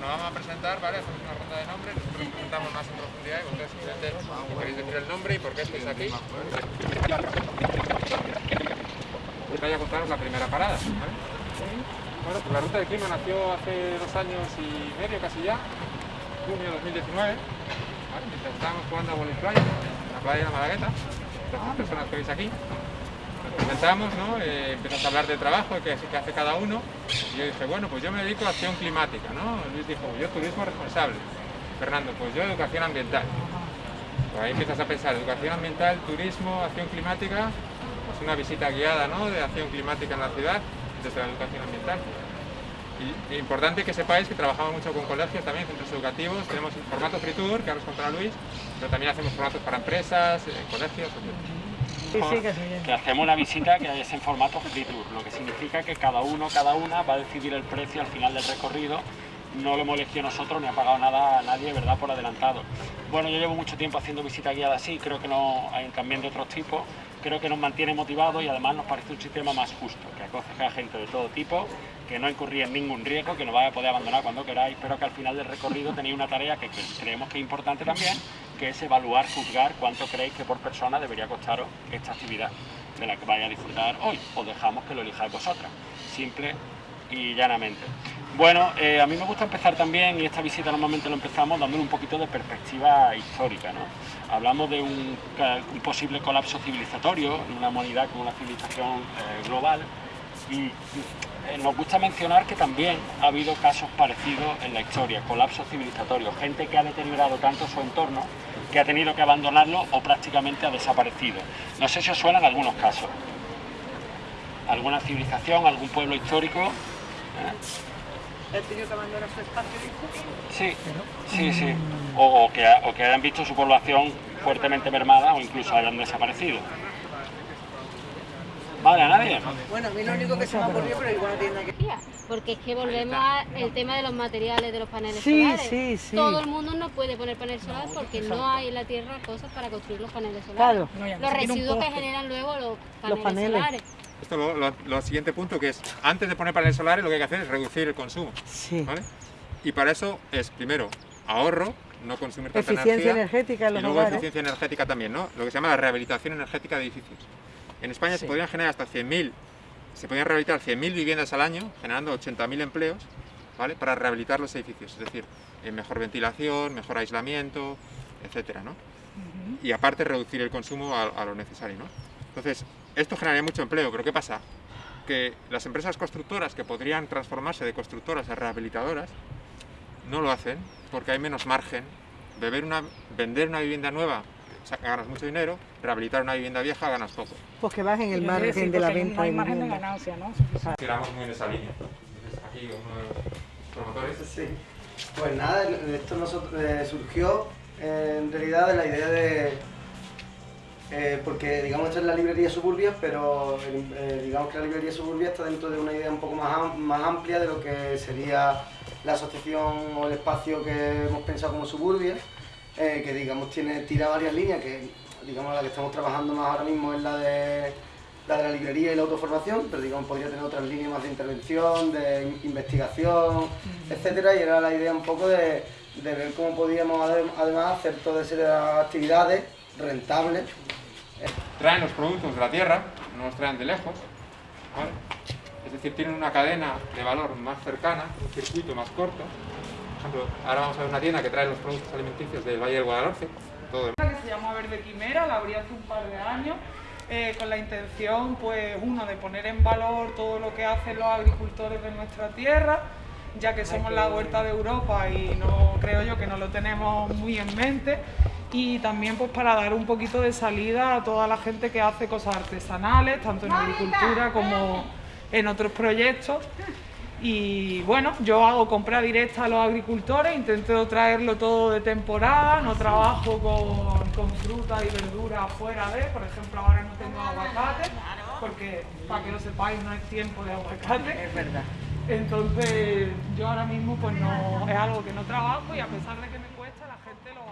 Nos vamos a presentar, ¿vale? Hacemos una ronda de nombres, nosotros nos presentamos más en profundidad y vosotros simplemente queréis decir el nombre y por qué estáis aquí. Voy a contaros la primera parada. Bueno, pues la ruta de clima nació hace dos años y medio, casi ya, junio de 2019, ¿vale? mientras estábamos jugando a playa, en la playa de la Malagueta, las personas que veis aquí, nos presentamos, ¿no? Eh, a hablar de trabajo, qué que hace cada uno, y yo dije, bueno, pues yo me dedico a acción climática, ¿no? Luis dijo, yo turismo responsable, Fernando, pues yo educación ambiental. Pues ahí empiezas a pensar, educación ambiental, turismo, acción climática, pues una visita guiada, ¿no? De acción climática en la ciudad, desde la educación ambiental. Y, y importante que sepáis que trabajamos mucho con colegios también, centros educativos, tenemos formato free tour, que ahora os contará Luis, pero también hacemos formatos para empresas, eh, colegios, etc. que hacemos una visita que es en formato free tour, lo que significa que cada uno, cada una va a decidir el precio al final del recorrido no lo hemos elegido nosotros ni ha pagado nada a nadie, ¿verdad?, por adelantado. Bueno, yo llevo mucho tiempo haciendo visitas guiadas así, creo que no hay también de otros tipos, creo que nos mantiene motivados y además nos parece un sistema más justo, que acoge a gente de todo tipo, que no incurría en ningún riesgo, que nos vaya a poder abandonar cuando queráis, pero que al final del recorrido tenéis una tarea que, creemos que es importante también, que es evaluar, juzgar cuánto creéis que por persona debería costaros esta actividad de la que vais a disfrutar hoy, o dejamos que lo elijáis vosotras, simple y llanamente. Bueno, eh, a mí me gusta empezar también, y esta visita normalmente lo empezamos dándole un poquito de perspectiva histórica. ¿no? Hablamos de un, posible colapso civilizatorio en una humanidad con una civilización eh, global y eh, nos gusta mencionar que también ha habido casos parecidos en la historia, colapsos civilizatorios, gente que ha deteriorado tanto su entorno que ha tenido que abandonarlo o prácticamente ha desaparecido. No sé si os suenan algunos casos. ¿Alguna civilización, algún pueblo histórico? ¿Ha tenido que abandonar su espacio, Sí, sí, sí. O, o, que, o que hayan visto su población fuertemente mermada o incluso hayan desaparecido. ¿Vale? ¿A nadie? Bueno, a mí lo único que se me ha ocurrido, pero igual no tiene que Porque es que volvemos al tema de los materiales de los paneles Sí, solares. sí, sí. Todo el mundo no puede poner paneles solares porque no hay en la tierra cosas para construir los paneles solares. Claro. Los residuos que generan luego los paneles, paneles. solares. Esto lo, lo, lo siguiente punto que es, antes de poner paneles solares lo que hay que hacer es reducir el consumo. Sí. ¿vale? Y para eso es, primero, ahorro, no consumir tanta Eficiencia energía. energética en y luego hogares. eficiencia energética también, ¿no? Lo que se llama la rehabilitación energética de edificios. En España se podrían generar hasta 100.000, se podrían rehabilitar 100.000 viviendas al año, generando 80.000 empleos, ¿vale? Para rehabilitar los edificios, es decir, eh, mejor ventilación, mejor aislamiento, etcétera, ¿no? Y aparte reducir el consumo a, a lo necesario, ¿no? Entonces, esto generaría mucho empleo, pero ¿qué pasa? Que las empresas constructoras que podrían transformarse de constructoras a rehabilitadoras no lo hacen porque hay menos margen. Beber una, vender una vivienda nueva ganas mucho dinero, rehabilitar una vivienda vieja ganas poco. Pues que bajen el margen decir, de la venta No hay margen de ganancia, ¿no? Tiramos muy en esa línea. Entonces, aquí uno de los promotores. Sí. Pues nada, esto nosotros, eh, surgió eh, en realidad de la idea de... eh, porque digamos esta es la librería Suburbia, pero eh, digamos que la librería Suburbia está dentro de una idea un poco más, más amplia de lo que sería la asociación o el espacio que hemos pensado como Suburbia, eh, que digamos tiene, tira varias líneas, que digamos la que estamos trabajando más ahora mismo es la de la de la librería y la autoformación, pero digamos podría tener otras líneas más de intervención, de in- investigación, etcétera, y era la idea un poco de, de ver cómo podíamos adem- además hacer todas esas actividades rentables. Traen los productos de la tierra, no los traen de lejos. ¿vale? Es decir, tienen una cadena de valor más cercana, un circuito más corto. Por ejemplo, ahora vamos a ver una tienda que trae los productos alimenticios del Valle del Guadalhorce. Todo de que se llama Verde Quimera, la abrí hace un par de años, eh, con la intención, pues, uno, de poner en valor todo lo que hacen los agricultores de nuestra tierra, ya que somos la huerta de Europa y no creo yo que no lo tenemos muy en mente, y también pues para dar un poquito de salida a toda la gente que hace cosas artesanales, tanto en agricultura como en otros proyectos. Y bueno, yo hago compra directa a los agricultores, intento traerlo todo de temporada, no trabajo con, con fruta y verdura fuera de, por ejemplo ahora no tengo aguacate, porque para que lo sepáis no es tiempo de aguacate. Es verdad. Entonces yo ahora mismo pues no es algo que no trabajo y a pesar de que me cuesta la gente lo